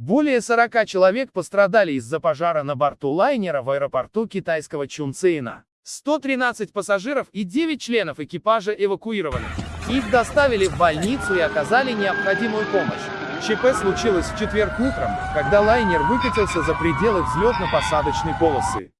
Более 40 человек пострадали из-за пожара на борту лайнера в аэропорту китайского Чунцина. 113 пассажиров и 9 членов экипажа эвакуированы. Их доставили в больницу и оказали необходимую помощь. ЧП случилось в четверг утром, когда лайнер выкатился за пределы взлетно-посадочной полосы.